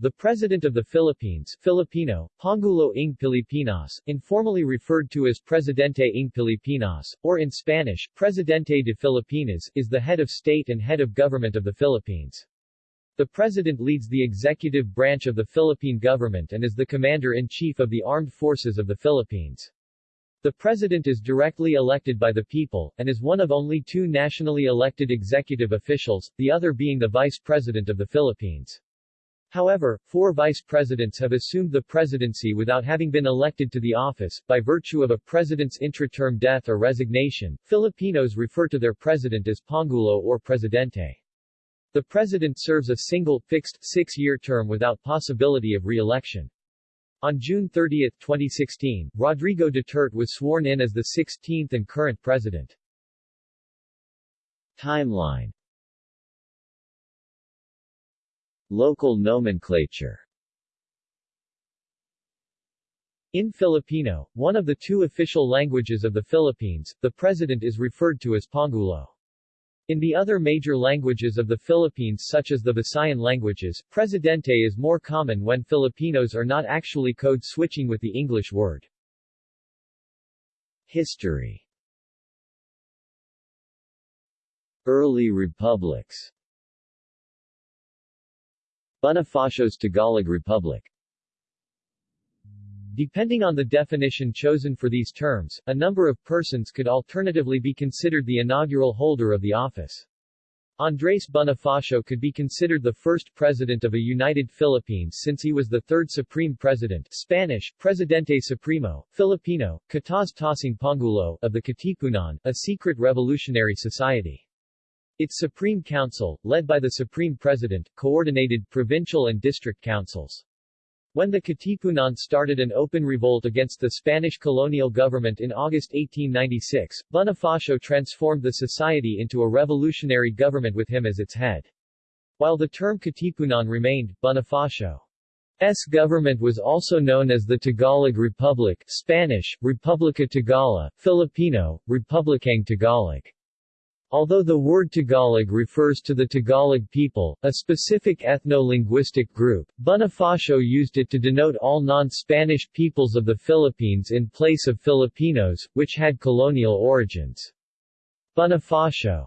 The President of the Philippines Filipino, Pangulo ng Pilipinas, informally referred to as Presidente ng Pilipinas, or in Spanish, Presidente de Filipinas, is the head of state and head of government of the Philippines. The President leads the executive branch of the Philippine government and is the Commander-in-Chief of the Armed Forces of the Philippines. The President is directly elected by the people, and is one of only two nationally elected executive officials, the other being the Vice President of the Philippines. However, four vice presidents have assumed the presidency without having been elected to the office, by virtue of a president's intra-term death or resignation. Filipinos refer to their president as Pangulo or Presidente. The president serves a single, fixed, six-year term without possibility of re-election. On June 30, 2016, Rodrigo Duterte was sworn in as the 16th and current president. Timeline Local nomenclature In Filipino, one of the two official languages of the Philippines, the president is referred to as Pangulo. In the other major languages of the Philippines such as the Visayan languages, presidente is more common when Filipinos are not actually code switching with the English word. History Early republics Bonifacio's Tagalog Republic Depending on the definition chosen for these terms, a number of persons could alternatively be considered the inaugural holder of the office. Andres Bonifacio could be considered the first president of a united Philippines since he was the third supreme president Spanish, Presidente Supremo, Filipino, Kataas-taasang Pangulo of the Katipunan, a secret revolutionary society. Its Supreme Council, led by the Supreme President, coordinated provincial and district councils. When the Katipunan started an open revolt against the Spanish colonial government in August 1896, Bonifacio transformed the society into a revolutionary government with him as its head. While the term Katipunan remained, Bonifacio's government was also known as the Tagalog Republic Spanish, Republica Tagala, Filipino, Republikang Tagalog. Although the word Tagalog refers to the Tagalog people, a specific ethno-linguistic group, Bonifacio used it to denote all non-Spanish peoples of the Philippines in place of Filipinos, which had colonial origins. Bonifacio's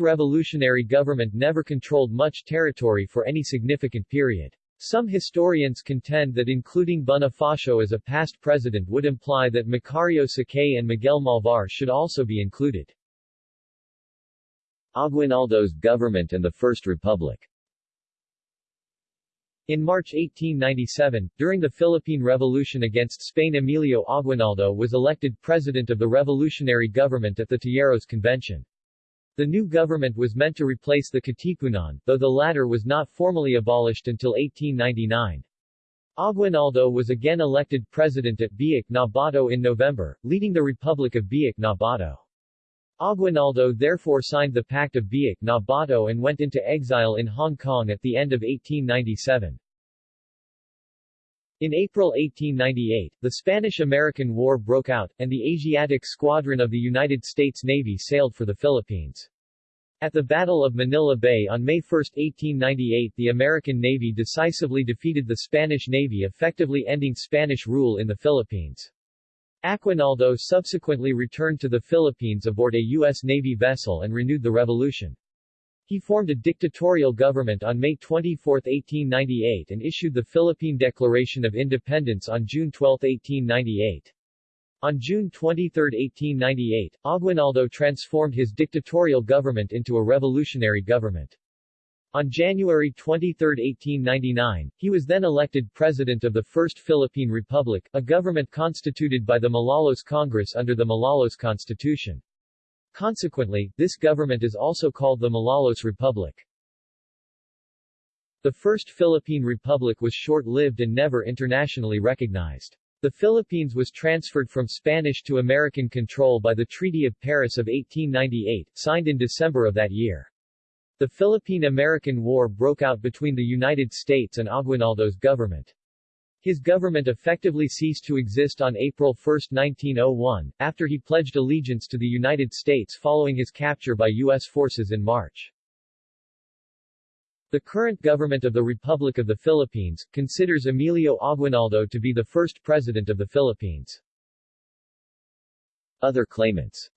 revolutionary government never controlled much territory for any significant period. Some historians contend that including Bonifacio as a past president would imply that Macario Sakay and Miguel Malvar should also be included. Aguinaldo's government and the First Republic in March 1897, during the Philippine Revolution against Spain Emilio Aguinaldo was elected president of the revolutionary government at the Tejeros Convention. The new government was meant to replace the Katipunan, though the latter was not formally abolished until 1899. Aguinaldo was again elected president at Biak na Bato in November, leading the Republic of Biak na Bato. Aguinaldo therefore signed the Pact of Biak na Bato and went into exile in Hong Kong at the end of 1897. In April 1898, the Spanish-American War broke out, and the Asiatic Squadron of the United States Navy sailed for the Philippines. At the Battle of Manila Bay on May 1, 1898 the American Navy decisively defeated the Spanish Navy effectively ending Spanish rule in the Philippines. Aguinaldo subsequently returned to the Philippines aboard a U.S. Navy vessel and renewed the revolution. He formed a dictatorial government on May 24, 1898 and issued the Philippine Declaration of Independence on June 12, 1898. On June 23, 1898, Aguinaldo transformed his dictatorial government into a revolutionary government. On January 23, 1899, he was then elected President of the First Philippine Republic, a government constituted by the Malolos Congress under the Malolos Constitution. Consequently, this government is also called the Malolos Republic. The First Philippine Republic was short-lived and never internationally recognized. The Philippines was transferred from Spanish to American control by the Treaty of Paris of 1898, signed in December of that year. The Philippine-American War broke out between the United States and Aguinaldo's government. His government effectively ceased to exist on April 1, 1901, after he pledged allegiance to the United States following his capture by U.S. forces in March. The current government of the Republic of the Philippines, considers Emilio Aguinaldo to be the first president of the Philippines. Other claimants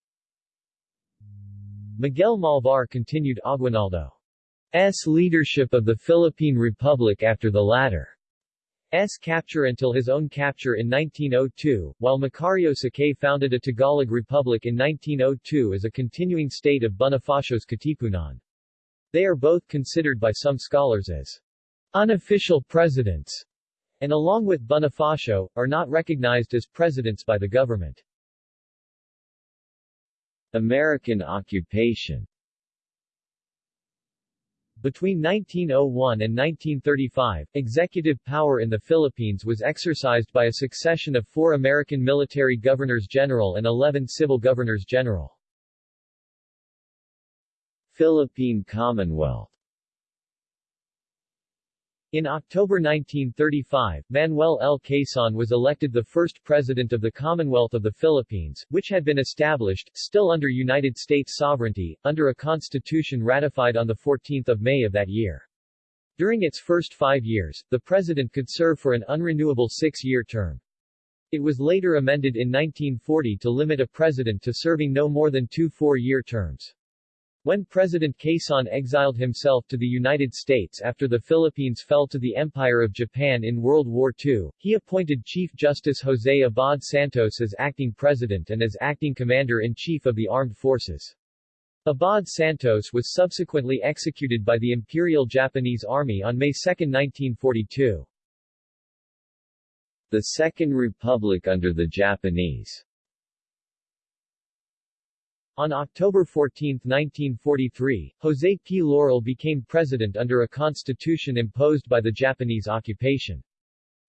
Miguel Malvar continued Aguinaldo's leadership of the Philippine Republic after the latter's capture until his own capture in 1902, while Macario Sakay founded a Tagalog Republic in 1902 as a continuing state of Bonifacio's Katipunan. They are both considered by some scholars as unofficial presidents, and along with Bonifacio, are not recognized as presidents by the government. American occupation between 1901 and 1935, executive power in the Philippines was exercised by a succession of four American military governors-general and 11 civil governors-general. Philippine Commonwealth in October 1935, Manuel L. Quezon was elected the first president of the Commonwealth of the Philippines, which had been established, still under United States sovereignty, under a constitution ratified on 14 May of that year. During its first five years, the president could serve for an unrenewable six-year term. It was later amended in 1940 to limit a president to serving no more than two four-year terms. When President Quezon exiled himself to the United States after the Philippines fell to the Empire of Japan in World War II, he appointed Chief Justice Jose Abad Santos as acting president and as acting commander-in-chief of the armed forces. Abad Santos was subsequently executed by the Imperial Japanese Army on May 2, 1942. The Second Republic under the Japanese on October 14, 1943, José P. Laurel became president under a constitution imposed by the Japanese occupation.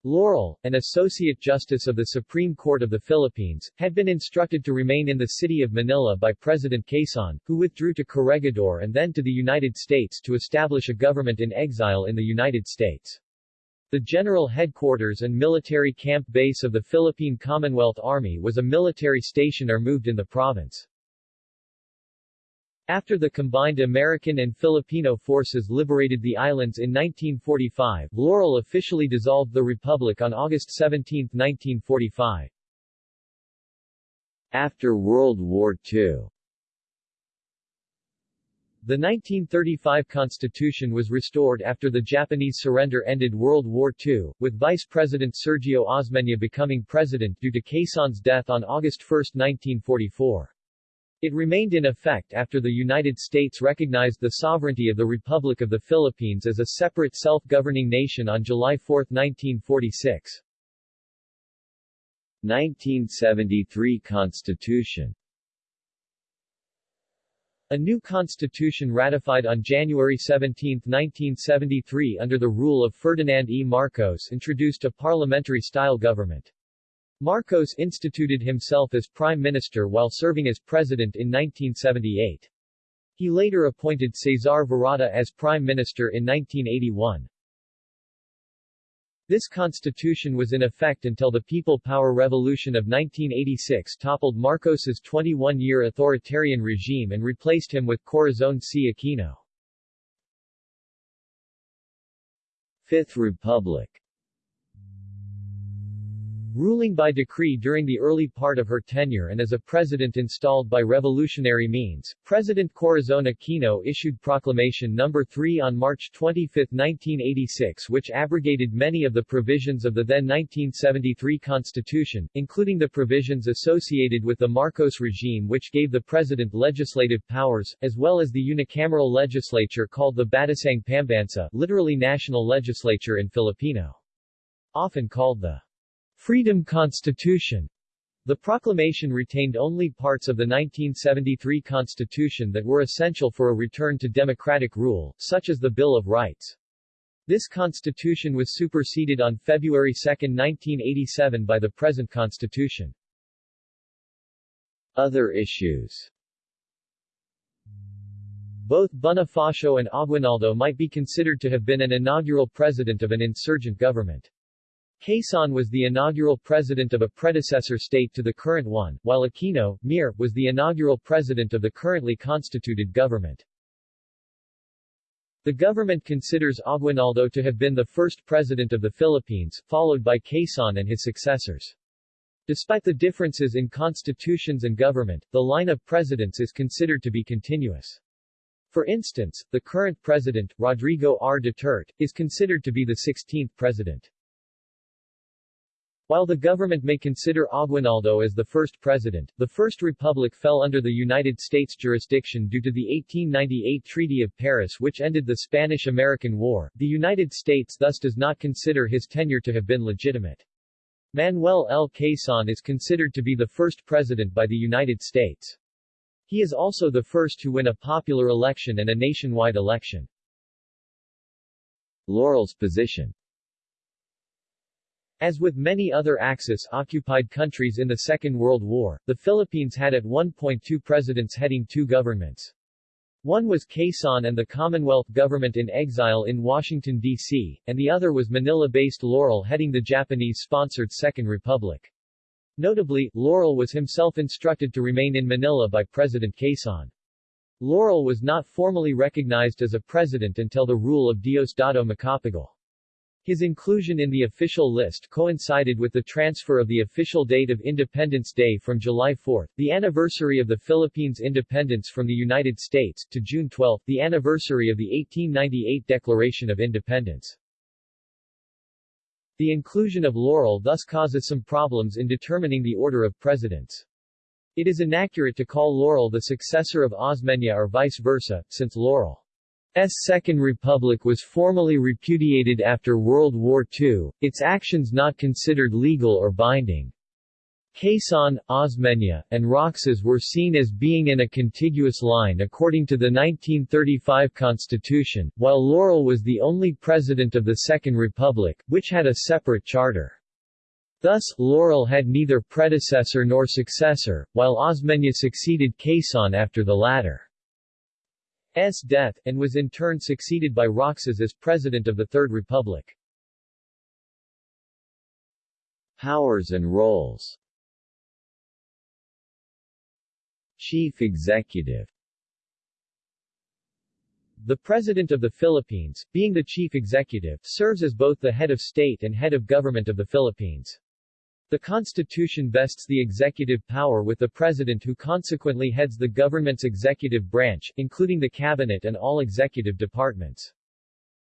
Laurel, an Associate Justice of the Supreme Court of the Philippines, had been instructed to remain in the city of Manila by President Quezon, who withdrew to Corregidor and then to the United States to establish a government in exile in the United States. The general headquarters and military camp base of the Philippine Commonwealth Army was a military station or moved in the province. After the combined American and Filipino forces liberated the islands in 1945, Laurel officially dissolved the republic on August 17, 1945. After World War II the 1935 Constitution was restored after the Japanese surrender ended World War II, with Vice President Sergio Osmeña becoming president due to Quezon's death on August 1, 1944. It remained in effect after the United States recognized the sovereignty of the Republic of the Philippines as a separate self-governing nation on July 4, 1946. 1973 Constitution a new constitution ratified on January 17, 1973 under the rule of Ferdinand E. Marcos introduced a parliamentary-style government. Marcos instituted himself as prime minister while serving as president in 1978. He later appointed Cesar Virata as prime minister in 1981. This constitution was in effect until the People Power Revolution of 1986 toppled Marcos's 21-year authoritarian regime and replaced him with Corazon C. Aquino. Fifth Republic Ruling by decree during the early part of her tenure and as a president installed by revolutionary means, President Corazon Aquino issued Proclamation No. 3 on March 25, 1986 which abrogated many of the provisions of the then 1973 Constitution, including the provisions associated with the Marcos regime which gave the president legislative powers, as well as the unicameral legislature called the Batasang Pambansa literally national legislature in Filipino. Often called the Freedom Constitution. The proclamation retained only parts of the 1973 Constitution that were essential for a return to democratic rule, such as the Bill of Rights. This constitution was superseded on February 2, 1987 by the present constitution. Other issues Both Bonifacio and Aguinaldo might be considered to have been an inaugural president of an insurgent government. Quezon was the inaugural president of a predecessor state to the current one, while Aquino, Mir, was the inaugural president of the currently constituted government. The government considers Aguinaldo to have been the first president of the Philippines, followed by Quezon and his successors. Despite the differences in constitutions and government, the line of presidents is considered to be continuous. For instance, the current president, Rodrigo R. Duterte, is considered to be the 16th president. While the government may consider Aguinaldo as the first president, the First Republic fell under the United States jurisdiction due to the 1898 Treaty of Paris which ended the Spanish-American War. The United States thus does not consider his tenure to have been legitimate. Manuel L. Quezon is considered to be the first president by the United States. He is also the first to win a popular election and a nationwide election. Laurel's position As with many other Axis-occupied countries in the Second World War, the Philippines had at one point two presidents heading two governments. One was Quezon and the Commonwealth government in exile in Washington, D.C., and the other was Manila-based Laurel heading the Japanese-sponsored Second Republic. Notably, Laurel was himself instructed to remain in Manila by President Quezon. Laurel was not formally recognized as a president until the rule of Diosdado Macapagal. His inclusion in the official list coincided with the transfer of the official date of Independence Day from July 4, the anniversary of the Philippines' independence from the United States, to June 12, the anniversary of the 1898 Declaration of Independence. The inclusion of Laurel thus causes some problems in determining the order of presidents. It is inaccurate to call Laurel the successor of Osmeña or vice versa, since Laurel S. Second Republic was formally repudiated after World War II, its actions not considered legal or binding. Quezon, Osmeña, and Roxas were seen as being in a contiguous line according to the 1935 Constitution, while Laurel was the only president of the Second Republic, which had a separate charter. Thus, Laurel had neither predecessor nor successor, while Osmeña succeeded Quezon after the latter. S. death, and was in turn succeeded by Roxas as President of the Third Republic. Powers and roles Chief Executive The President of the Philippines, being the chief executive, serves as both the head of state and head of government of the Philippines. The Constitution vests the executive power with the President who consequently heads the government's executive branch, including the cabinet and all executive departments.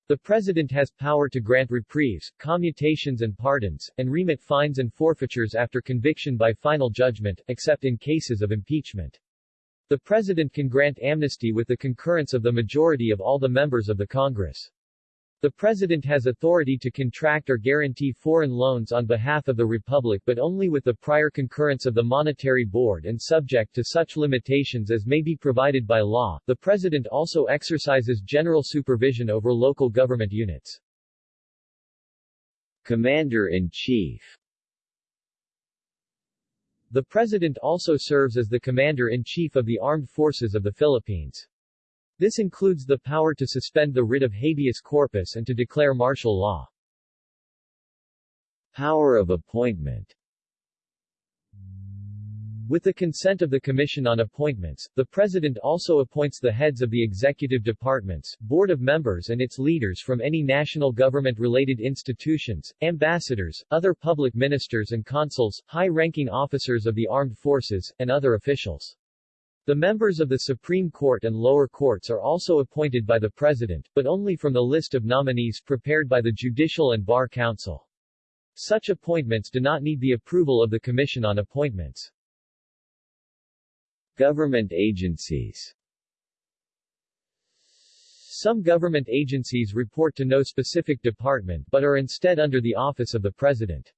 The President has power to grant reprieves, commutations and pardons, and remit fines and forfeitures after conviction by final judgment, except in cases of impeachment. The President can grant amnesty with the concurrence of the majority of all the members of the Congress. The President has authority to contract or guarantee foreign loans on behalf of the Republic but only with the prior concurrence of the Monetary Board and subject to such limitations as may be provided by law. The President also exercises general supervision over local government units. Commander-in-Chief The President also serves as the Commander-in-Chief of the Armed Forces of the Philippines. This includes the power to suspend the writ of habeas corpus and to declare martial law. Power of appointment with the consent of the Commission on Appointments, the President also appoints the heads of the executive departments, board of members and its leaders from any national government-related institutions, ambassadors, other public ministers and consuls, high-ranking officers of the armed forces, and other officials. The members of the Supreme Court and lower courts are also appointed by the President, but only from the list of nominees prepared by the Judicial and Bar Council. Such appointments do not need the approval of the Commission on Appointments. Government agencies Some government agencies report to no specific department but are instead under the office of the President.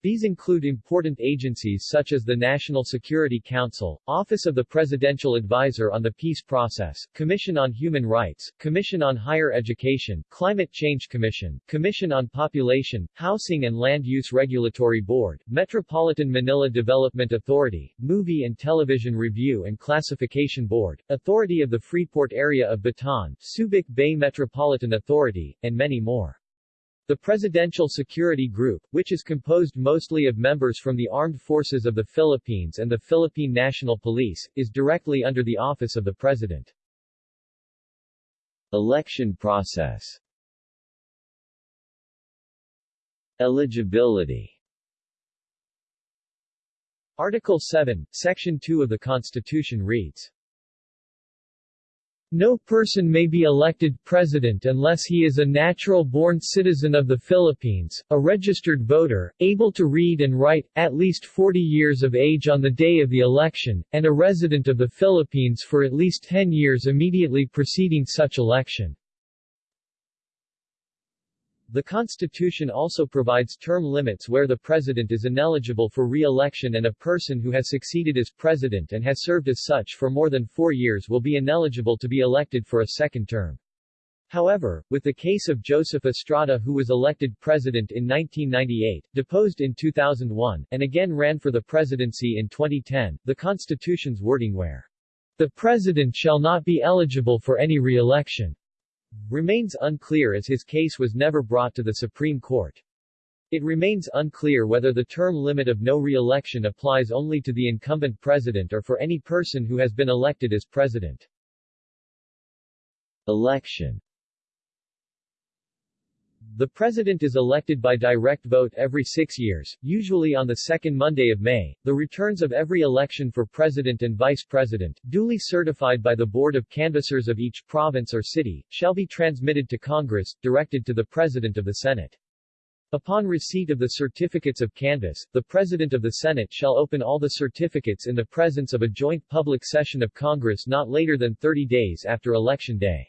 These include important agencies such as the National Security Council, Office of the Presidential Advisor on the Peace Process, Commission on Human Rights, Commission on Higher Education, Climate Change Commission, Commission on Population, Housing and Land Use Regulatory Board, Metropolitan Manila Development Authority, Movie and Television Review and Classification Board, Authority of the Freeport Area of Bataan, Subic Bay Metropolitan Authority, and many more. The Presidential Security Group, which is composed mostly of members from the Armed Forces of the Philippines and the Philippine National Police, is directly under the office of the President. Election process Eligibility Article 7, Section 2 of the Constitution reads, no person may be elected president unless he is a natural-born citizen of the Philippines, a registered voter, able to read and write, at least 40 years of age on the day of the election, and a resident of the Philippines for at least 10 years immediately preceding such election. The Constitution also provides term limits where the president is ineligible for re-election and a person who has succeeded as president and has served as such for more than four years will be ineligible to be elected for a second term. However, with the case of Joseph Estrada who was elected president in 1998, deposed in 2001, and again ran for the presidency in 2010, the Constitution's wording where the president shall not be eligible for any re-election remains unclear as his case was never brought to the Supreme Court. It remains unclear whether the term limit of no re-election applies only to the incumbent president or for any person who has been elected as president. Election the President is elected by direct vote every six years, usually on the second Monday of May. The returns of every election for President and Vice President, duly certified by the Board of Canvassers of each province or city, shall be transmitted to Congress, directed to the President of the Senate. Upon receipt of the certificates of canvass, the President of the Senate shall open all the certificates in the presence of a joint public session of Congress not later than 30 days after Election Day.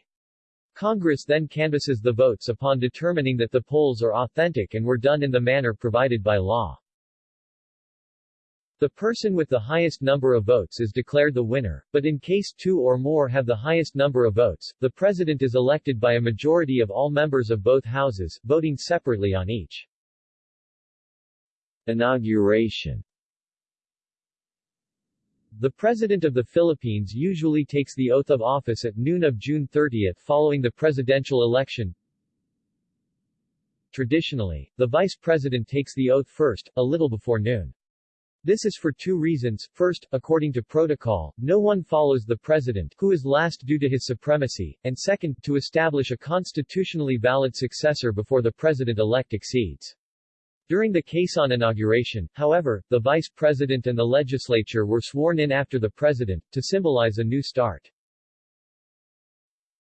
Congress then canvasses the votes upon determining that the polls are authentic and were done in the manner provided by law. The person with the highest number of votes is declared the winner, but in case two or more have the highest number of votes, the president is elected by a majority of all members of both houses, voting separately on each. Inauguration the President of the Philippines usually takes the oath of office at noon of June 30 following the presidential election. Traditionally, the Vice President takes the oath first, a little before noon. This is for two reasons. First, according to protocol, no one follows the president, who is last due to his supremacy, and second, to establish a constitutionally valid successor before the president-elect exceeds. During the Quezon inauguration, however, the vice president and the legislature were sworn in after the president, to symbolize a new start.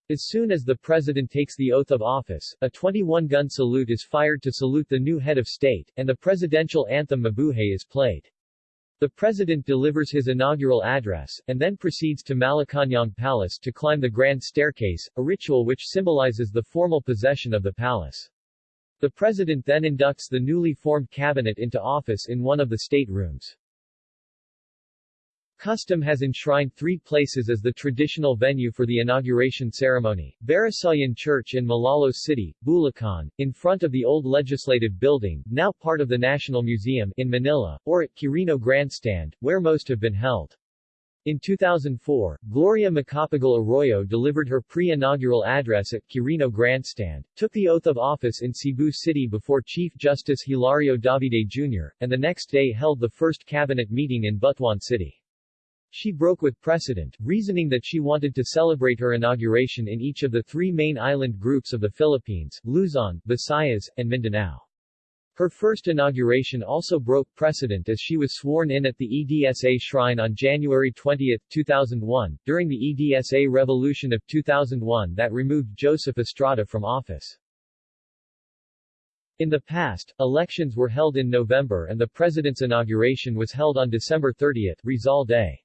As soon as the president takes the oath of office, a 21-gun salute is fired to salute the new head of state, and the presidential anthem Mabuhay is played. The president delivers his inaugural address, and then proceeds to Malacañang Palace to climb the grand staircase, a ritual which symbolizes the formal possession of the palace. The President then inducts the newly formed cabinet into office in one of the state rooms. Custom has enshrined three places as the traditional venue for the inauguration ceremony, Barasoain Church in Malolos City, Bulacan, in front of the old Legislative Building, now part of the National Museum, in Manila, or at Quirino Grandstand, where most have been held. In 2004, Gloria Macapagal Arroyo delivered her pre-inaugural address at Quirino Grandstand, took the oath of office in Cebu City before Chief Justice Hilario Davide Jr., and the next day held the first cabinet meeting in Butuan City. She broke with precedent, reasoning that she wanted to celebrate her inauguration in each of the three main island groups of the Philippines, Luzon, Visayas, and Mindanao. Her first inauguration also broke precedent as she was sworn in at the EDSA shrine on January 20, 2001, during the EDSA revolution of 2001 that removed Joseph Estrada from office. In the past, elections were held in November and the president's inauguration was held on December 30, Rizal Day.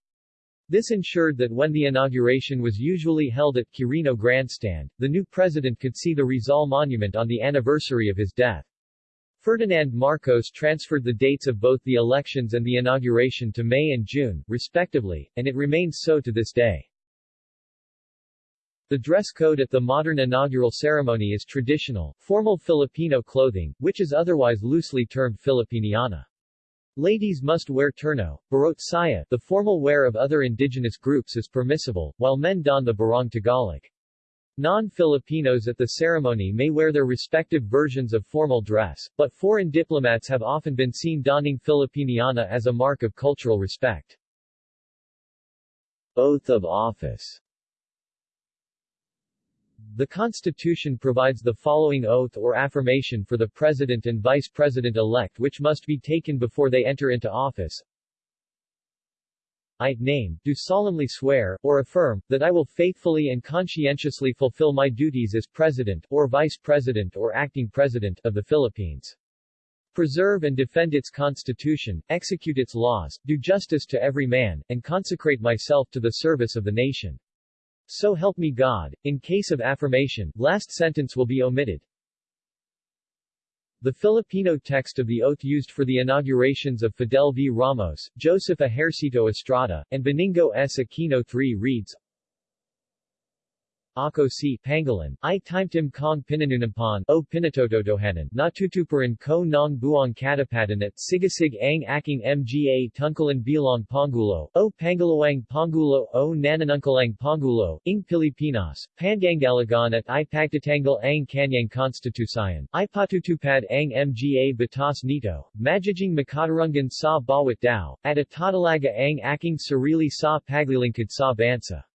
This ensured that when the inauguration was usually held at Quirino Grandstand, the new president could see the Rizal Monument on the anniversary of his death. Ferdinand Marcos transferred the dates of both the elections and the inauguration to May and June, respectively, and it remains so to this day. The dress code at the modern inaugural ceremony is traditional, formal Filipino clothing, which is otherwise loosely termed Filipiniana. Ladies must wear terno, baro't saya, the formal wear of other indigenous groups is permissible, while men don the barong Tagalog. Non-Filipinos at the ceremony may wear their respective versions of formal dress, but foreign diplomats have often been seen donning Filipiniana as a mark of cultural respect. Oath of office The Constitution provides the following oath or affirmation for the President and Vice President-elect which must be taken before they enter into office. I, name, do solemnly swear, or affirm, that I will faithfully and conscientiously fulfill my duties as President, or Vice President or Acting President, of the Philippines. Preserve and defend its Constitution, execute its laws, do justice to every man, and consecrate myself to the service of the nation. So help me God. In case of affirmation, last sentence will be omitted. The Filipino text of the oath used for the inaugurations of Fidel V. Ramos, Joseph Ejercito Estrada, and Benigno S. Aquino III reads, Ako si Pangalan, I timtim kong pinanunampan, o pinatototohanan, natutuparan ko nong buong katapatan at sigasig ang aking mga tungkalan bilang Pangulo, o Pangalawang Pangulo o Nananungkalang Pangulo, ing Pilipinas, Pangangalagan at ipagtatanggal ang kanyang konstitusayan, ipatutupad ang mga batas nito, majijing makatarungan sa bawat dao, at atatalaga ang aking sarili sa paglilingkod sa bansa.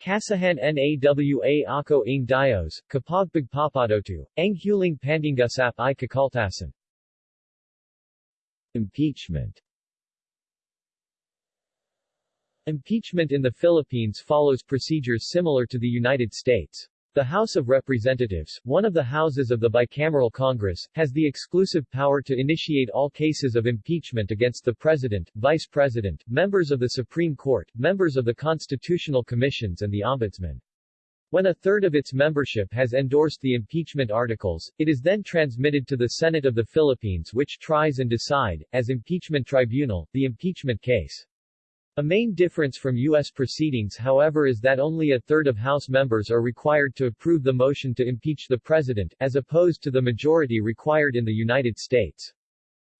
Kasahan nawa ako ng Dios, kapag pagpapadotu, ang huling pandingasap i kakaltasan. Impeachment Impeachment in the Philippines follows procedures similar to the United States. The House of Representatives, one of the houses of the bicameral Congress, has the exclusive power to initiate all cases of impeachment against the President, Vice President, members of the Supreme Court, members of the Constitutional Commissions and the Ombudsman. When a third of its membership has endorsed the impeachment articles, it is then transmitted to the Senate of the Philippines which tries and decide, as impeachment tribunal, the impeachment case. A main difference from U.S. proceedings however is that only a third of House members are required to approve the motion to impeach the President, as opposed to the majority required in the United States.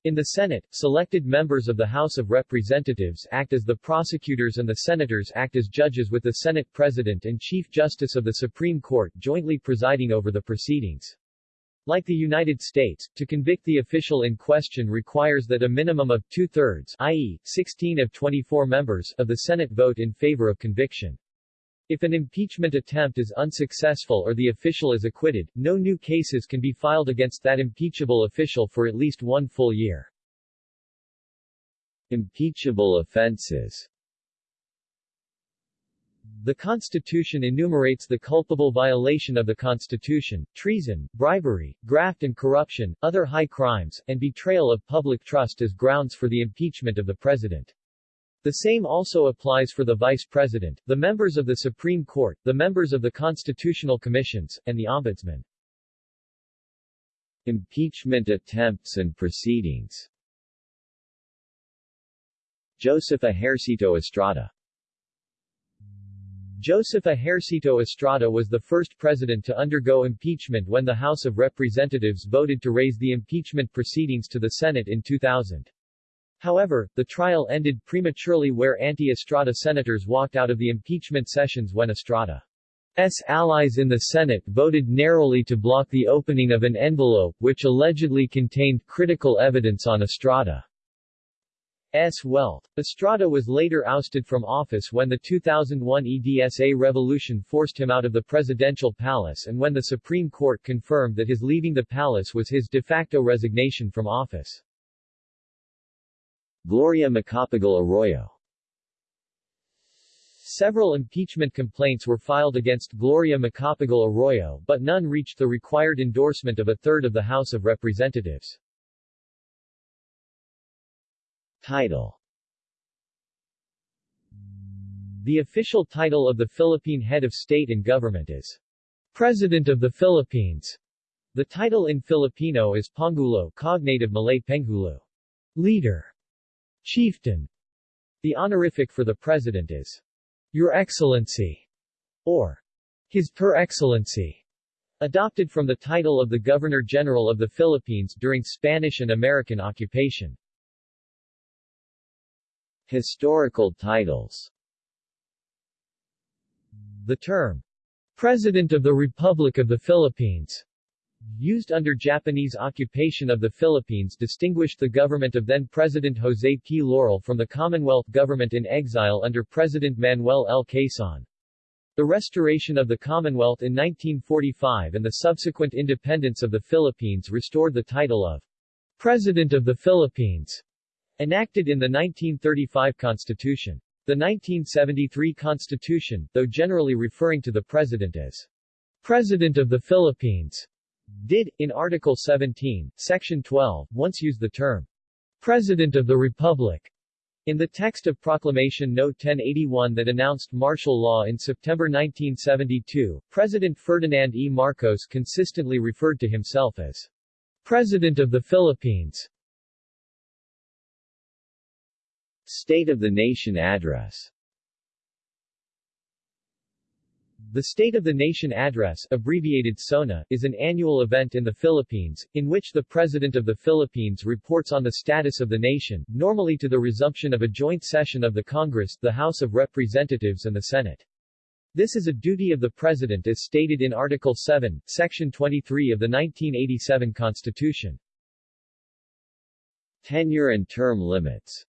In the Senate, selected members of the House of Representatives act as the prosecutors and the senators act as judges with the Senate President and Chief Justice of the Supreme Court jointly presiding over the proceedings. Like the United States, to convict the official in question requires that a minimum of two-thirds i.e., 16 of 24 members of the Senate vote in favor of conviction. If an impeachment attempt is unsuccessful or the official is acquitted, no new cases can be filed against that impeachable official for at least one full year. Impeachable offenses the Constitution enumerates the culpable violation of the Constitution, treason, bribery, graft and corruption, other high crimes, and betrayal of public trust as grounds for the impeachment of the President. The same also applies for the Vice President, the members of the Supreme Court, the members of the Constitutional Commissions, and the Ombudsman. Impeachment attempts and proceedings Joseph Ejercito Estrada Joseph Ejercito Estrada was the first president to undergo impeachment when the House of Representatives voted to raise the impeachment proceedings to the Senate in 2000. However, the trial ended prematurely where anti-Estrada senators walked out of the impeachment sessions when Estrada's allies in the Senate voted narrowly to block the opening of an envelope which allegedly contained critical evidence on Estrada. S. wealth. Estrada was later ousted from office when the 2001 EDSA revolution forced him out of the presidential palace and when the Supreme Court confirmed that his leaving the palace was his de facto resignation from office. Gloria Macapagal Arroyo Several impeachment complaints were filed against Gloria Macapagal Arroyo but none reached the required endorsement of a third of the House of Representatives. Title The official title of the Philippine head of state and government is President of the Philippines. The title in Filipino is Pangulo cognate of Malay Penghulu, leader, chieftain. The honorific for the president is Your Excellency or His Per Excellency, adopted from the title of the Governor-General of the Philippines during Spanish and American occupation. Historical titles The term, President of the Republic of the Philippines, used under Japanese occupation of the Philippines distinguished the government of then-President Jose P. Laurel from the Commonwealth government in exile under President Manuel L. Quezon. The restoration of the Commonwealth in 1945 and the subsequent independence of the Philippines restored the title of President of the Philippines, enacted in the 1935 Constitution. The 1973 Constitution, though generally referring to the President as President of the Philippines, did, in Article 17, Section 12, once use the term President of the Republic in the text of Proclamation No. 1081 that announced martial law in September 1972, President Ferdinand E. Marcos consistently referred to himself as President of the Philippines. State of the Nation Address The State of the Nation Address abbreviated SONA, is an annual event in the Philippines, in which the President of the Philippines reports on the status of the nation, normally to the resumption of a joint session of the Congress, the House of Representatives and the Senate. This is a duty of the President as stated in Article 7, Section 23 of the 1987 Constitution. Tenure and term limits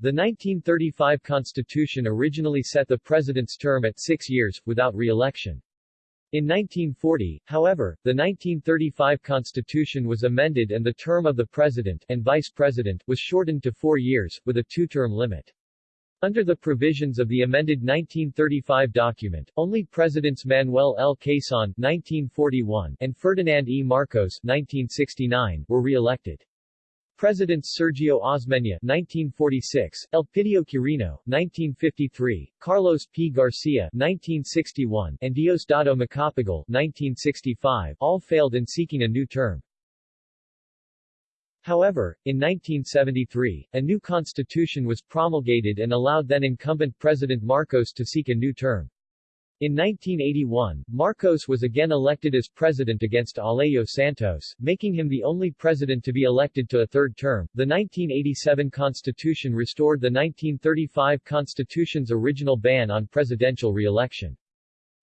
the 1935 Constitution originally set the president's term at six years, without re-election. In 1940, however, the 1935 Constitution was amended and the term of the president and vice president was shortened to four years, with a two-term limit. Under the provisions of the amended 1935 document, only Presidents Manuel L. Quezon 1941 and Ferdinand E. Marcos 1969 were re-elected. Presidents Sergio Osmeña 1946, Elpidio Quirino 1953, Carlos P. Garcia 1961, and Diosdado Macapagal 1965 all failed in seeking a new term. However, in 1973, a new constitution was promulgated and allowed then-incumbent President Marcos to seek a new term. In 1981, Marcos was again elected as president against Alejo Santos, making him the only president to be elected to a third term. The 1987 Constitution restored the 1935 Constitution's original ban on presidential re-election.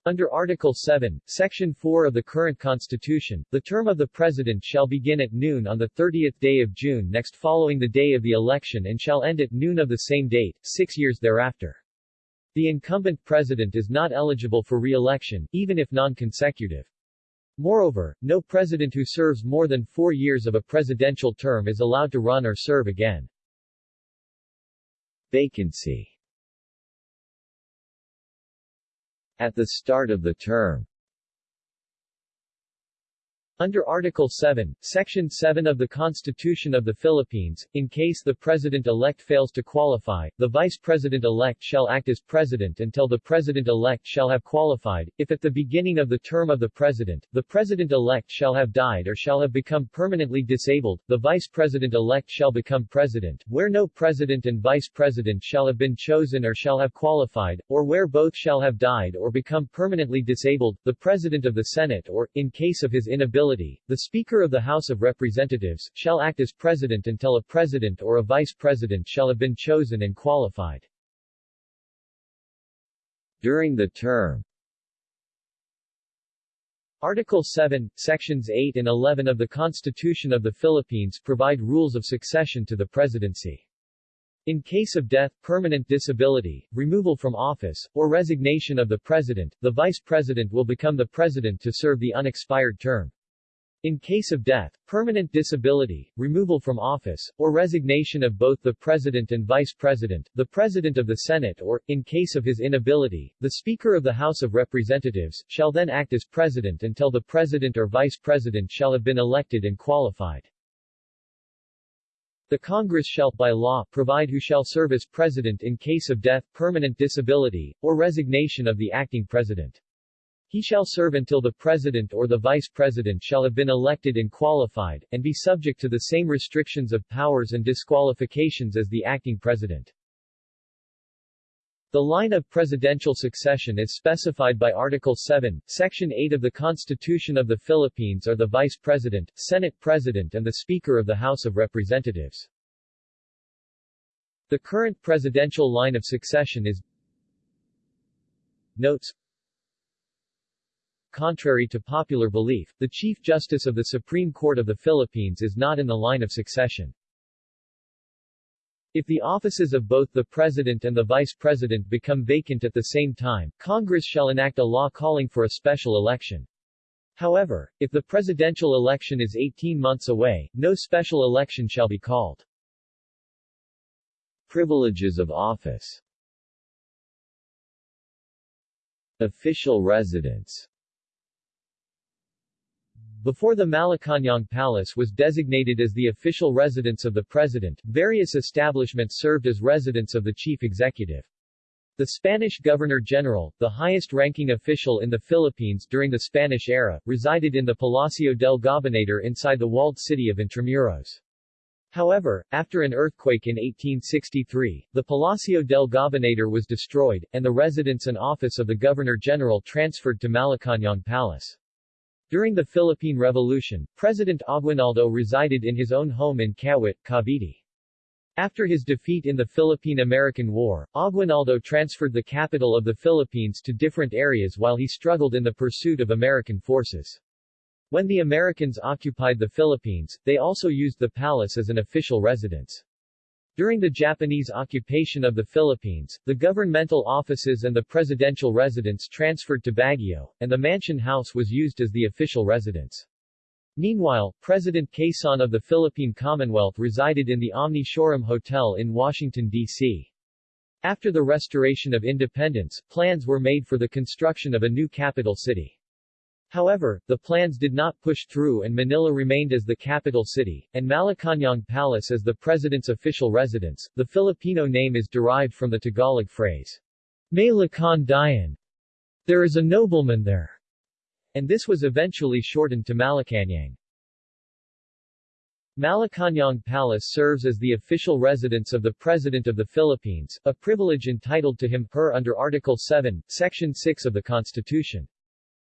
Under Article 7, Section 4 of the current Constitution, the term of the President shall begin at noon on the 30th day of June next following the day of the election and shall end at noon of the same date, six years thereafter. The incumbent president is not eligible for re-election, even if non-consecutive. Moreover, no president who serves more than four years of a presidential term is allowed to run or serve again. Vacancy At the start of the term under Article 7, Section 7 of the Constitution of the Philippines, in case the President-elect fails to qualify, the Vice President-elect shall act as President until the President-elect shall have qualified. If at the beginning of the term of the President, the President-elect shall have died or shall have become permanently disabled, the Vice President-elect shall become President, where no President and Vice President shall have been chosen or shall have qualified, or where both shall have died or become permanently disabled, the President of the Senate or, in case of his inability the Speaker of the House of Representatives, shall act as President until a President or a Vice President shall have been chosen and qualified. During the term Article 7, Sections 8 and 11 of the Constitution of the Philippines provide rules of succession to the presidency. In case of death, permanent disability, removal from office, or resignation of the president, the vice president will become the president to serve the unexpired term. In case of death, permanent disability, removal from office, or resignation of both the President and Vice President, the President of the Senate or, in case of his inability, the Speaker of the House of Representatives, shall then act as President until the President or Vice President shall have been elected and qualified. The Congress shall, by law, provide who shall serve as President in case of death, permanent disability, or resignation of the acting President. He shall serve until the President or the Vice President shall have been elected and qualified, and be subject to the same restrictions of powers and disqualifications as the acting President. The line of presidential succession is specified by Article 7, Section 8 of the Constitution of the Philippines are the Vice President, Senate President and the Speaker of the House of Representatives. The current presidential line of succession is Notes Contrary to popular belief, the Chief Justice of the Supreme Court of the Philippines is not in the line of succession. If the offices of both the President and the Vice President become vacant at the same time, Congress shall enact a law calling for a special election. However, if the presidential election is 18 months away, no special election shall be called. Privileges of office Official residence before the Malacañang Palace was designated as the official residence of the President, various establishments served as residence of the chief executive. The Spanish Governor-General, the highest-ranking official in the Philippines during the Spanish era, resided in the Palacio del Gobernador inside the walled city of Intramuros. However, after an earthquake in 1863, the Palacio del Gobernador was destroyed, and the residence and office of the Governor-General transferred to Malacañang Palace. During the Philippine Revolution, President Aguinaldo resided in his own home in Kawit, Cavite. After his defeat in the Philippine-American War, Aguinaldo transferred the capital of the Philippines to different areas while he struggled in the pursuit of American forces. When the Americans occupied the Philippines, they also used the palace as an official residence. During the Japanese occupation of the Philippines, the governmental offices and the presidential residence transferred to Baguio, and the Mansion House was used as the official residence. Meanwhile, President Quezon of the Philippine Commonwealth resided in the Omni Shoreham Hotel in Washington, D.C. After the restoration of independence, plans were made for the construction of a new capital city. However, the plans did not push through and Manila remained as the capital city, and Malacañang Palace as the president's official residence. The Filipino name is derived from the Tagalog phrase, May Lakan Dayan. There is a nobleman there. And this was eventually shortened to Malacañang. Malacañang Palace serves as the official residence of the President of the Philippines, a privilege entitled to him per under Article 7, Section 6 of the Constitution.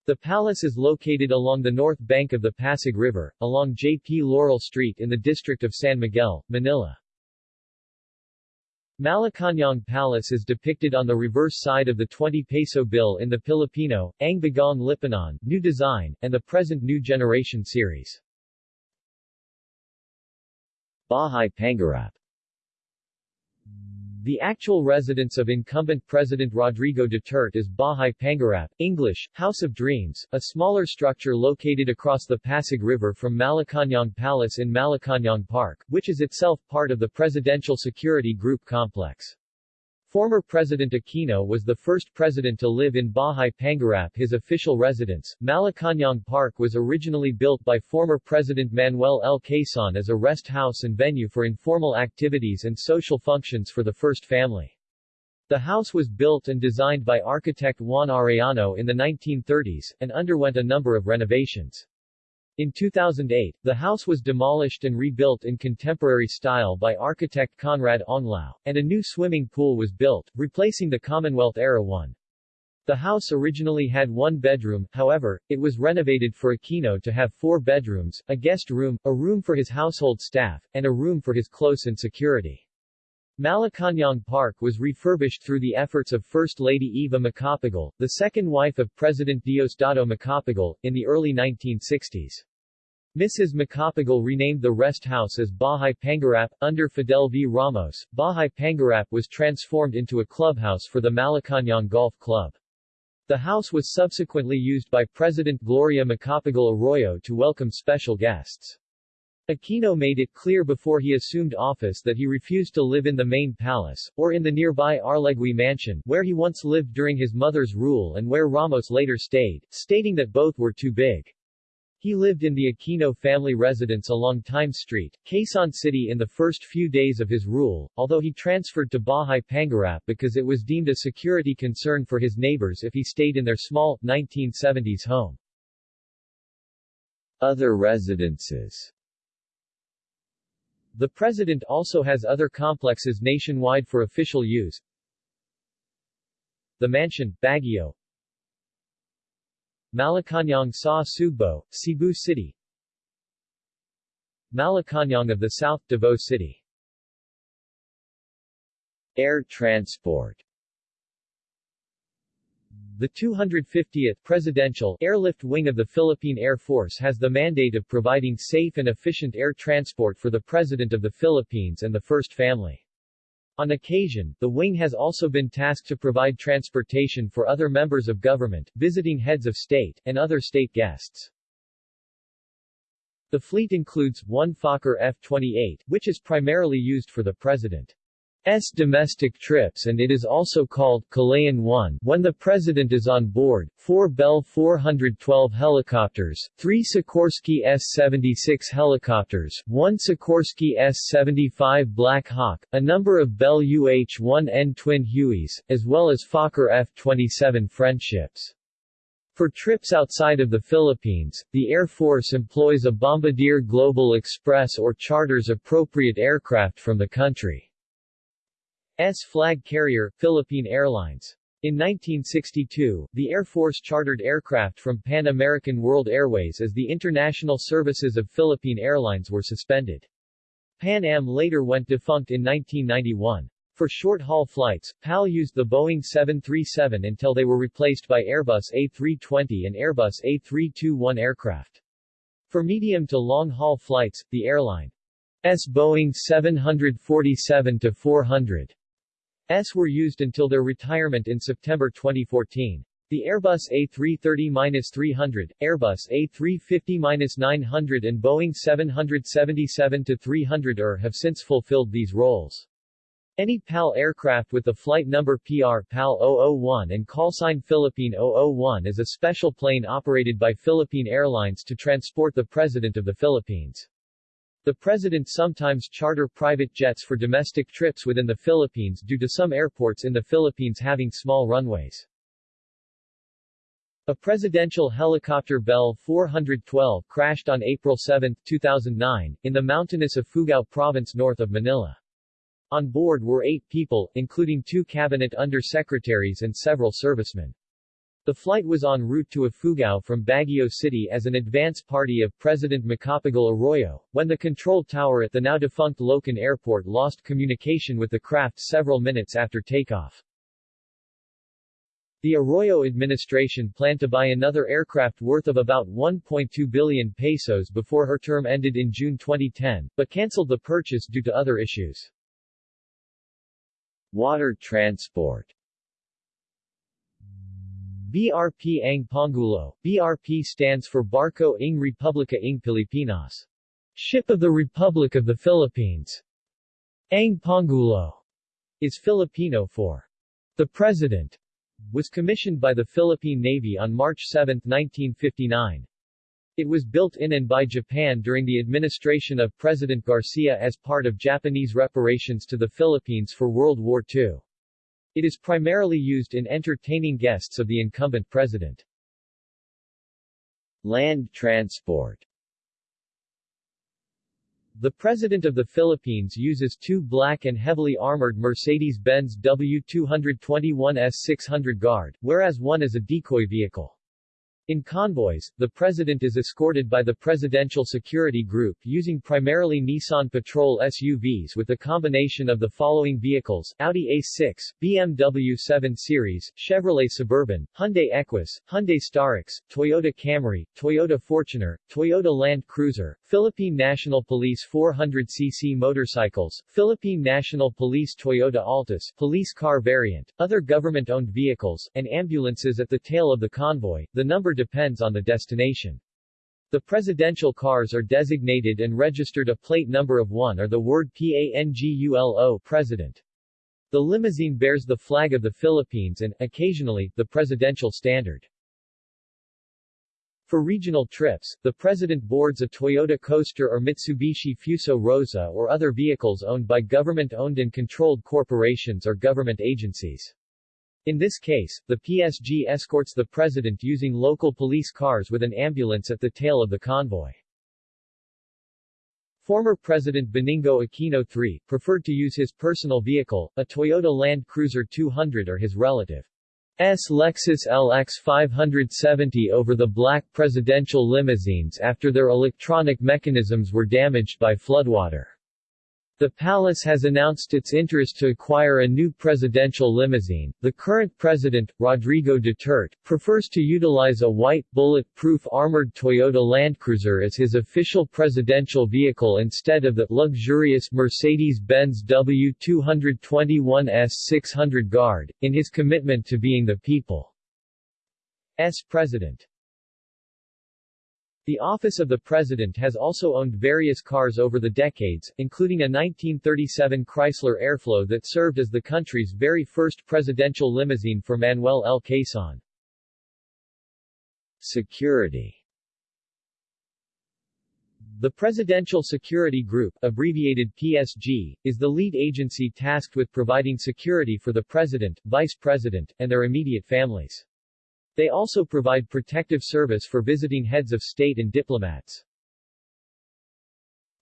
The palace is located along the north bank of the Pasig River, along J.P. Laurel Street in the district of San Miguel, Manila. Malacañang Palace is depicted on the reverse side of the 20 peso bill in the Filipino, Ang Bagong Lipunan, New Design, and the present New Generation series. Bahay Pangarap the actual residence of incumbent President Rodrigo Duterte is Bahay Pangarap, English, House of Dreams, a smaller structure located across the Pasig River from Malacañang Palace in Malacañang Park, which is itself part of the Presidential Security Group complex. Former President Aquino was the first president to live in Bahay Pangarap his official residence. Malacañang Park was originally built by former President Manuel L. Quezon as a rest house and venue for informal activities and social functions for the first family. The house was built and designed by architect Juan Arellano in the 1930s, and underwent a number of renovations. In 2008, the house was demolished and rebuilt in contemporary style by architect Conrad Onglao, and a new swimming pool was built, replacing the Commonwealth-era one. The house originally had one bedroom, however, it was renovated for Aquino to have four bedrooms, a guest room, a room for his household staff, and a room for his close and security. Malacañang Park was refurbished through the efforts of First Lady Eva Macapagal, the second wife of President Diosdado Macapagal, in the early 1960s. Mrs. Macapagal renamed the rest house as Bahay Pangarap. Under Fidel V. Ramos, Bahay Pangarap was transformed into a clubhouse for the Malacañang Golf Club. The house was subsequently used by President Gloria Macapagal Arroyo to welcome special guests. Aquino made it clear before he assumed office that he refused to live in the main palace, or in the nearby Arlegui mansion, where he once lived during his mother's rule and where Ramos later stayed, stating that both were too big. He lived in the Aquino family residence along Times Street, Quezon City in the first few days of his rule, although he transferred to Bahay Pangarap because it was deemed a security concern for his neighbors if he stayed in their small, 1970s home. Other residences the President also has other complexes nationwide for official use. The Mansion, Baguio. Malacañang sa Sugbo, Cebu City. Malacañang of the South, Davao City. Air transport the 250th Presidential Airlift Wing of the Philippine Air Force has the mandate of providing safe and efficient air transport for the President of the Philippines and the First Family. On occasion, the wing has also been tasked to provide transportation for other members of government, visiting heads of state, and other state guests. The fleet includes, one Fokker F-28, which is primarily used for the President. S domestic trips and it is also called Kalayaan 1 when the President is on board, four Bell 412 helicopters, three Sikorsky S-76 helicopters, one Sikorsky S-75 Black Hawk, a number of Bell UH-1N twin Hueys, as well as Fokker F-27 Friendships. For trips outside of the Philippines, the Air Force employs a Bombardier Global Express or charters appropriate aircraft from the country. S flag carrier, Philippine Airlines. In 1962, the Air Force chartered aircraft from Pan American World Airways as the international services of Philippine Airlines were suspended. Pan Am later went defunct in 1991. For short-haul flights, PAL used the Boeing 737 until they were replaced by Airbus A320 and Airbus A321 aircraft. For medium to long-haul flights, the airline's Boeing 747-400 S were used until their retirement in September 2014. The Airbus A330-300, Airbus A350-900 and Boeing 777-300 ER have since fulfilled these roles. Any PAL aircraft with the flight number PR PAL 001 and callsign Philippine 001 is a special plane operated by Philippine Airlines to transport the President of the Philippines. The President sometimes charter private jets for domestic trips within the Philippines due to some airports in the Philippines having small runways. A presidential helicopter Bell 412 crashed on April 7, 2009, in the mountainous of Ifugao province north of Manila. On board were eight people, including two cabinet undersecretaries and several servicemen. The flight was en route to Ifugao from Baguio City as an advance party of President Macapagal Arroyo, when the control tower at the now-defunct Loakan Airport lost communication with the craft several minutes after takeoff. The Arroyo administration planned to buy another aircraft worth of about 1.2 billion pesos before her term ended in June 2010, but cancelled the purchase due to other issues. Water transport BRP Ang Pangulo. BRP stands for Barko ng Republika ng Pilipinas. Ship of the Republic of the Philippines. Ang Pangulo is Filipino for the President, was commissioned by the Philippine Navy on March 7, 1959. It was built in and by Japan during the administration of President Garcia as part of Japanese reparations to the Philippines for World War II. It is primarily used in entertaining guests of the incumbent president. Land transport The President of the Philippines uses two black and heavily armored Mercedes-Benz W221S600 Guard, whereas one is a decoy vehicle. In convoys, the president is escorted by the Presidential Security Group using primarily Nissan Patrol SUVs with a combination of the following vehicles, Audi A6, BMW 7 Series, Chevrolet Suburban, Hyundai Equus, Hyundai Starex, Toyota Camry, Toyota Fortuner, Toyota Land Cruiser, Philippine National Police 400cc motorcycles, Philippine National Police Toyota Altis, police car variant, other government-owned vehicles, and ambulances at the tail of the convoy. The number depends on the destination. The presidential cars are designated and registered a plate number of 1 or the word PANGULO President. The limousine bears the flag of the Philippines and, occasionally, the presidential standard. For regional trips, the president boards a Toyota Coaster or Mitsubishi Fuso Rosa or other vehicles owned by government-owned and controlled corporations or government agencies. In this case, the PSG escorts the president using local police cars with an ambulance at the tail of the convoy. Former President Benigno Aquino III, preferred to use his personal vehicle, a Toyota Land Cruiser 200 or his relative's Lexus LX 570 over the black presidential limousines after their electronic mechanisms were damaged by floodwater. The palace has announced its interest to acquire a new presidential limousine. The current president, Rodrigo Duterte, prefers to utilize a white, bullet-proof armored Toyota Land Cruiser as his official presidential vehicle instead of the luxurious Mercedes-Benz W221S 600 Guard, in his commitment to being the people's president. The office of the president has also owned various cars over the decades, including a 1937 Chrysler Airflow that served as the country's very first presidential limousine for Manuel L. Quezon. Security The Presidential Security Group, abbreviated PSG, is the lead agency tasked with providing security for the president, vice president, and their immediate families. They also provide protective service for visiting heads of state and diplomats.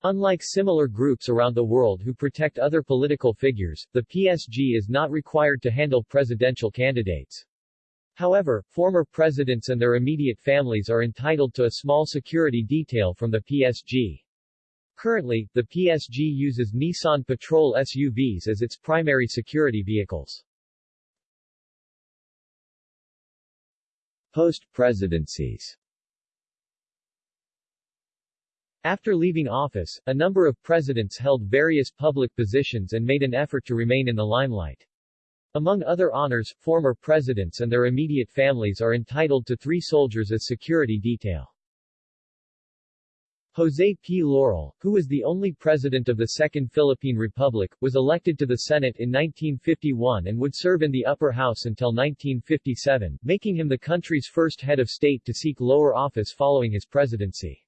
Unlike similar groups around the world who protect other political figures, the PSG is not required to handle presidential candidates. However, former presidents and their immediate families are entitled to a small security detail from the PSG. Currently, the PSG uses Nissan Patrol SUVs as its primary security vehicles. Post-presidencies After leaving office, a number of presidents held various public positions and made an effort to remain in the limelight. Among other honors, former presidents and their immediate families are entitled to three soldiers as security detail. José P. Laurel, who was the only president of the Second Philippine Republic, was elected to the Senate in 1951 and would serve in the upper house until 1957, making him the country's first head of state to seek lower office following his presidency.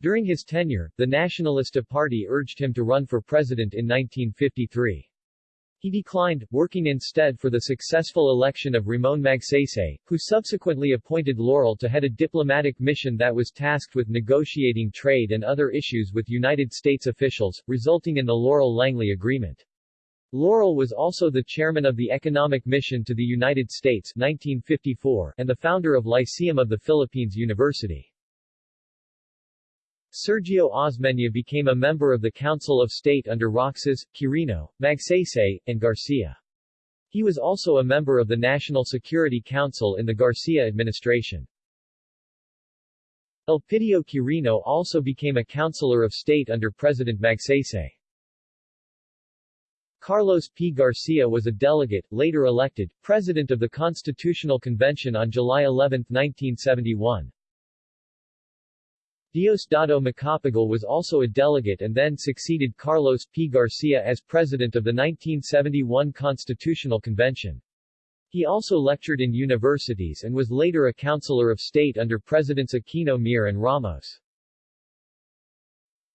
During his tenure, the Nacionalista Party urged him to run for president in 1953. He declined, working instead for the successful election of Ramon Magsaysay, who subsequently appointed Laurel to head a diplomatic mission that was tasked with negotiating trade and other issues with United States officials, resulting in the Laurel-Langley Agreement. Laurel was also the chairman of the Economic Mission to the United States 1954 and the founder of Lyceum of the Philippines University. Sergio Osmeña became a member of the Council of State under Roxas, Quirino, Magsaysay, and Garcia. He was also a member of the National Security Council in the Garcia administration. Elpidio Quirino also became a Counselor of State under President Magsaysay. Carlos P. Garcia was a delegate, later elected, President of the Constitutional Convention on July 11, 1971. Diosdado Macapagal was also a delegate and then succeeded Carlos P. Garcia as president of the 1971 Constitutional Convention. He also lectured in universities and was later a counselor of state under Presidents Aquino Mir and Ramos.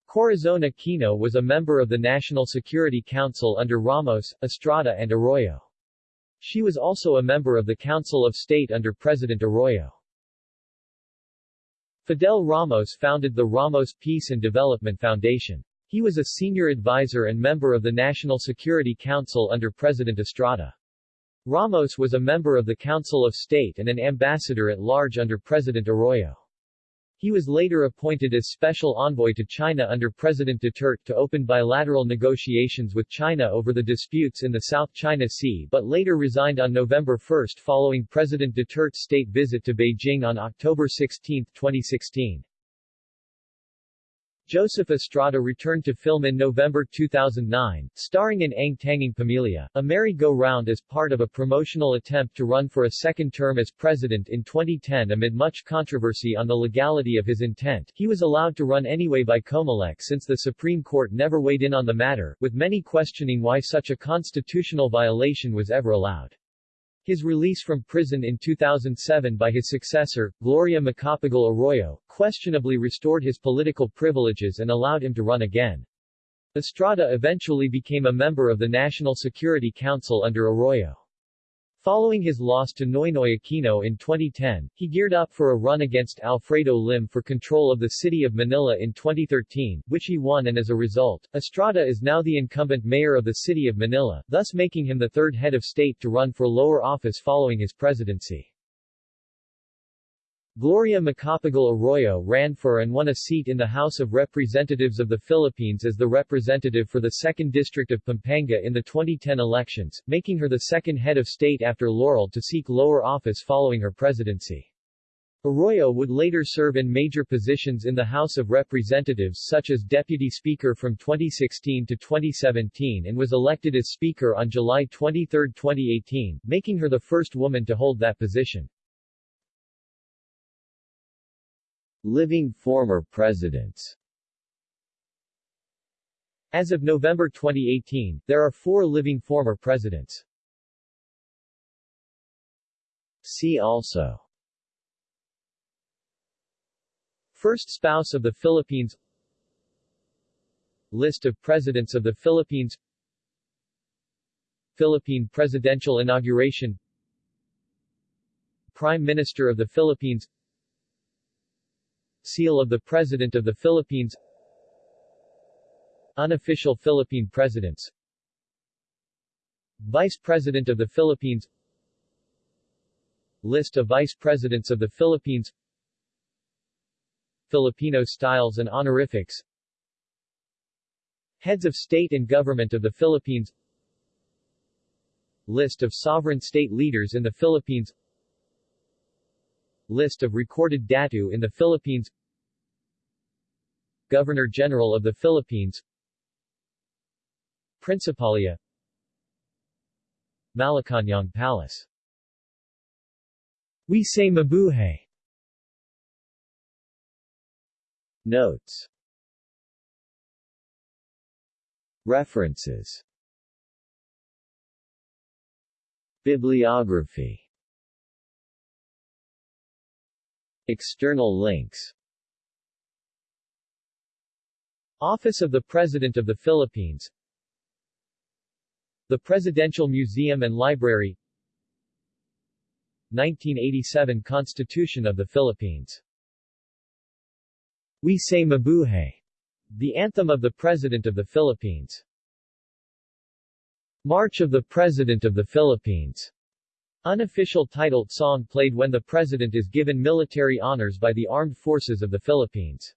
Corazon Aquino was a member of the National Security Council under Ramos, Estrada and Arroyo. She was also a member of the Council of State under President Arroyo. Fidel Ramos founded the Ramos Peace and Development Foundation. He was a senior advisor and member of the National Security Council under President Estrada. Ramos was a member of the Council of State and an ambassador at large under President Arroyo. He was later appointed as special envoy to China under President Duterte to open bilateral negotiations with China over the disputes in the South China Sea but later resigned on November 1 following President Duterte's state visit to Beijing on October 16, 2016. Joseph Estrada returned to film in November 2009, starring in Ang Tanging Pamilya, a merry-go-round as part of a promotional attempt to run for a second term as president in 2010 amid much controversy on the legality of his intent. He was allowed to run anyway by Comelec since the Supreme Court never weighed in on the matter, with many questioning why such a constitutional violation was ever allowed. His release from prison in 2007 by his successor, Gloria Macapagal Arroyo, questionably restored his political privileges and allowed him to run again. Estrada eventually became a member of the National Security Council under Arroyo. Following his loss to Noynoy Aquino in 2010, he geared up for a run against Alfredo Lim for control of the city of Manila in 2013, which he won and as a result, Estrada is now the incumbent mayor of the city of Manila, thus making him the third head of state to run for lower office following his presidency. Gloria Macapagal Arroyo ran for and won a seat in the House of Representatives of the Philippines as the representative for the 2nd District of Pampanga in the 2010 elections, making her the second head of state after Laurel to seek lower office following her presidency. Arroyo would later serve in major positions in the House of Representatives such as Deputy Speaker from 2016 to 2017 and was elected as Speaker on July 23, 2018, making her the first woman to hold that position. Living former presidents. As of November 2018, there are four living former presidents. See also. First spouse of the Philippines. List of Presidents of the Philippines. Philippine presidential inauguration. Prime Minister of the Philippines Seal of the President of the Philippines. Unofficial Philippine Presidents. Vice President of the Philippines. List of Vice Presidents of the Philippines. Filipino styles and honorifics. Heads of State and Government of the Philippines. List of sovereign state leaders in the Philippines List of recorded datu in the Philippines. Governor-General of the Philippines. Principalia Malacañang Palace. We say mabuhay. Notes. References. Bibliography External links. Office of the President of the Philippines. The Presidential Museum and Library. 1987 Constitution of the Philippines. We Say Mabuhay, the anthem of the President of the Philippines. March of the President of the Philippines, Unofficial title song played when the President is given military honors by the Armed Forces of the Philippines.